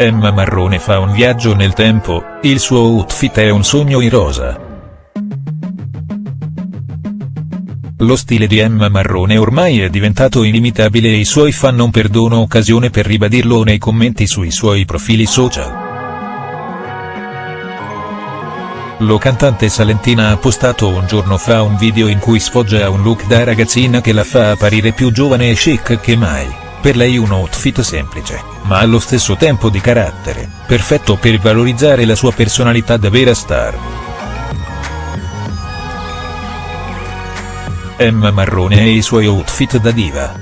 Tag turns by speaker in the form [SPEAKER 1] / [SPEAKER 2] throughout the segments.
[SPEAKER 1] Emma Marrone fa un viaggio nel tempo, il suo outfit è un sogno in rosa. Lo stile di Emma Marrone ormai è diventato inimitabile e i suoi fan non perdono occasione per ribadirlo nei commenti sui suoi profili social. Lo cantante salentina ha postato un giorno fa un video in cui sfoggia un look da ragazzina che la fa apparire più giovane e chic che mai. Per lei un outfit semplice, ma allo stesso tempo di carattere, perfetto per valorizzare la sua personalità da vera star. Emma Marrone e i suoi outfit da diva.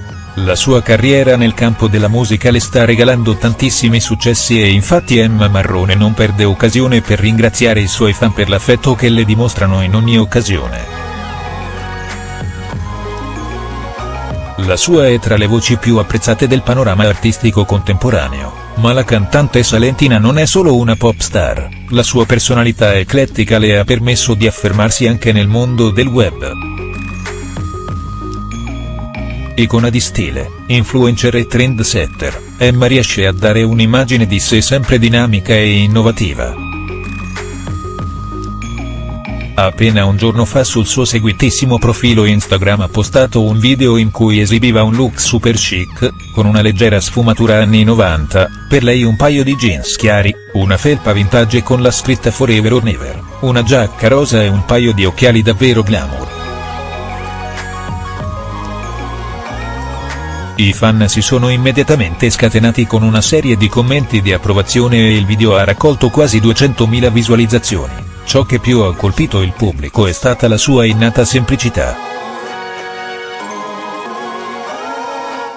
[SPEAKER 1] La sua carriera nel campo della musica le sta regalando tantissimi successi e infatti Emma Marrone non perde occasione per ringraziare i suoi fan per l'affetto che le dimostrano in ogni occasione. La sua è tra le voci più apprezzate del panorama artistico contemporaneo, ma la cantante salentina non è solo una pop star, la sua personalità eclettica le ha permesso di affermarsi anche nel mondo del web. Icona di stile, influencer e trendsetter, Emma riesce a dare un'immagine di sé sempre dinamica e innovativa. Appena un giorno fa sul suo seguitissimo profilo Instagram ha postato un video in cui esibiva un look super chic, con una leggera sfumatura anni 90, per lei un paio di jeans chiari, una felpa vintage con la scritta Forever or Never, una giacca rosa e un paio di occhiali davvero glamour. I fan si sono immediatamente scatenati con una serie di commenti di approvazione e il video ha raccolto quasi 200.000 visualizzazioni. Ciò che più ha colpito il pubblico è stata la sua innata semplicità.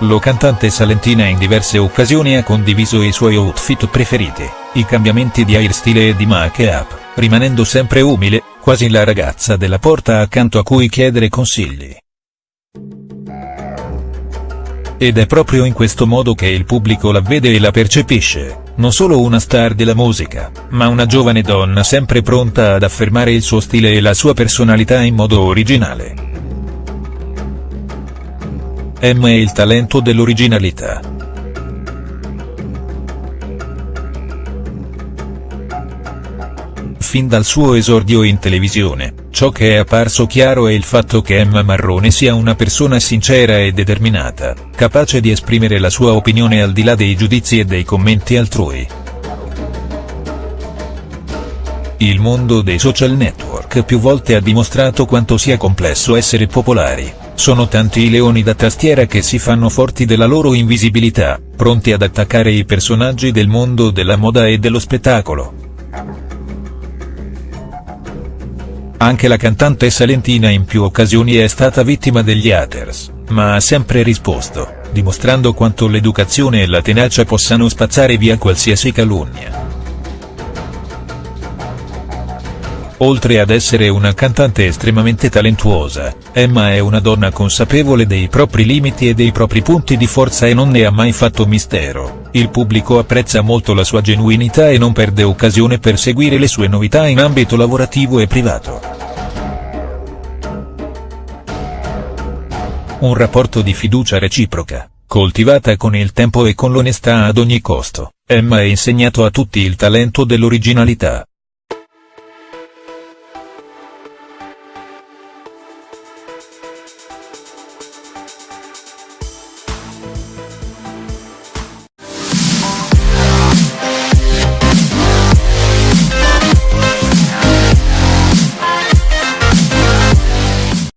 [SPEAKER 1] Lo cantante salentina in diverse occasioni ha condiviso i suoi outfit preferiti, i cambiamenti di hairstyle e di make-up, rimanendo sempre umile, quasi la ragazza della porta accanto a cui chiedere consigli. Ed è proprio in questo modo che il pubblico la vede e la percepisce, non solo una star della musica, ma una giovane donna sempre pronta ad affermare il suo stile e la sua personalità in modo originale. M è il talento dell'originalità. Fin dal suo esordio in televisione, ciò che è apparso chiaro è il fatto che Emma Marrone sia una persona sincera e determinata, capace di esprimere la sua opinione al di là dei giudizi e dei commenti altrui. Il mondo dei social network più volte ha dimostrato quanto sia complesso essere popolari, sono tanti i leoni da tastiera che si fanno forti della loro invisibilità, pronti ad attaccare i personaggi del mondo della moda e dello spettacolo. Anche la cantante salentina in più occasioni è stata vittima degli haters, ma ha sempre risposto, dimostrando quanto l'educazione e la tenacia possano spazzare via qualsiasi calunnia. Oltre ad essere una cantante estremamente talentuosa, Emma è una donna consapevole dei propri limiti e dei propri punti di forza e non ne ha mai fatto mistero, il pubblico apprezza molto la sua genuinità e non perde occasione per seguire le sue novità in ambito lavorativo e privato. Un rapporto di fiducia reciproca, coltivata con il tempo e con l'onestà ad ogni costo, Emma ha insegnato a tutti il talento dell'originalità,